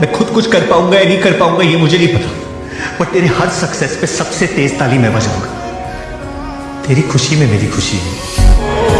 मैं खुद कुछ कर पाऊँगा या नहीं कर पाऊँगा, ये मुझे नहीं पता। बट तेरे हर सक्सेस पे सबसे तेज ताली मैं बजाऊँगा। तेरी खुशी में मेरी खुशी है।